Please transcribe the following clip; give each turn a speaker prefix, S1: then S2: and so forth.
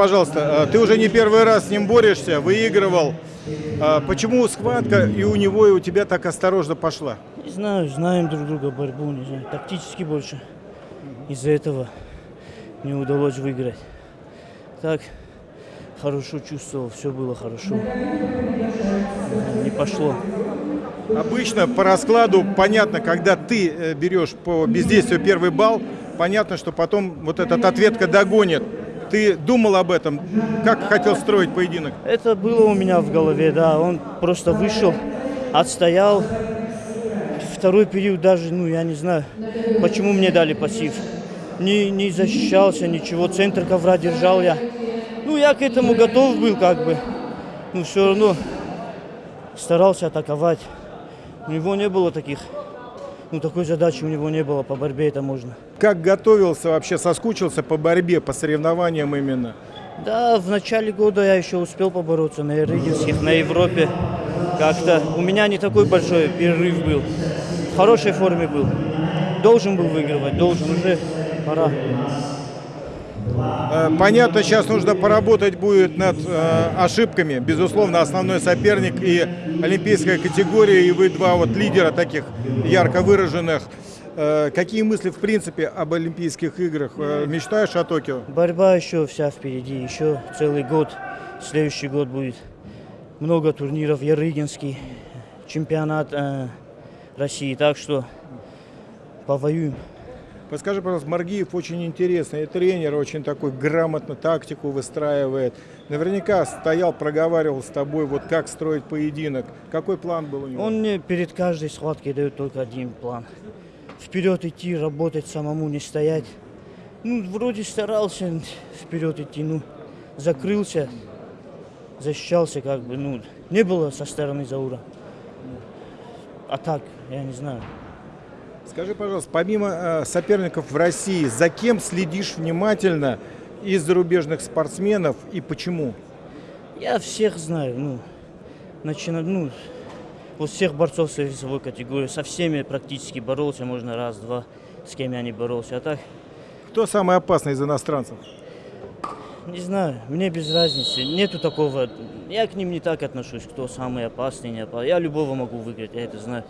S1: пожалуйста, э, ты уже не первый раз с ним борешься, выигрывал. Э, Почему схватка и у него, и у тебя так осторожно пошла?
S2: Не знаю, знаем друг друга борьбу, не знаю, тактически больше. Из-за этого не удалось выиграть. Так, хорошо чувствовал, все было хорошо. Не пошло.
S1: Обычно по раскладу понятно, когда ты э, берешь по бездействию первый балл, понятно, что потом вот этот ответка догонит. Ты думал об этом? Как хотел строить поединок?
S2: Это было у меня в голове, да. Он просто вышел, отстоял. Второй период даже, ну, я не знаю, почему мне дали пассив. Не, не защищался, ничего. Центр ковра держал я. Ну, я к этому готов был, как бы. Ну, все равно старался атаковать. У него не было таких, ну, такой задачи у него не было. По борьбе это можно.
S1: Как готовился вообще, соскучился по борьбе, по соревнованиям именно?
S2: Да, в начале года я еще успел побороться на Рыгинских, на Европе. Как-то у меня не такой большой перерыв был. В хорошей форме был. Должен был выигрывать, должен уже. Пора.
S1: Э, Понятно, сейчас нужно поработать будет над э, ошибками. Безусловно, основной соперник и олимпийская категория, и вы два вот лидера таких ярко выраженных. Э, какие мысли, в принципе, об Олимпийских играх? Мечтаешь о Токио?
S2: Борьба еще вся впереди, еще целый год. Следующий год будет много турниров. Ярыгинский, чемпионат э, России. Так что повоюем.
S1: Подскажи, пожалуйста, Маргиев очень интересный тренер, очень такой грамотно тактику выстраивает. Наверняка стоял, проговаривал с тобой, вот как строить поединок. Какой план был у него?
S2: Он мне перед каждой схваткой дает только один план. Вперед идти, работать самому, не стоять. Ну, вроде старался вперед идти, ну, закрылся, защищался как бы, ну, не было со стороны Заура. А так, я не знаю.
S1: Скажи, пожалуйста, помимо э, соперников в России, за кем следишь внимательно из зарубежных спортсменов и почему?
S2: Я всех знаю, ну, начина, ну, вот всех борцов своей весовой категории, со всеми практически боролся, можно раз-два, с кем я не боролся. А так,
S1: Кто самый опасный из иностранцев?
S2: не знаю, мне без разницы, нету такого, я к ним не так отношусь, кто самый опасный, не опасный. Я любого могу выиграть, я это знаю.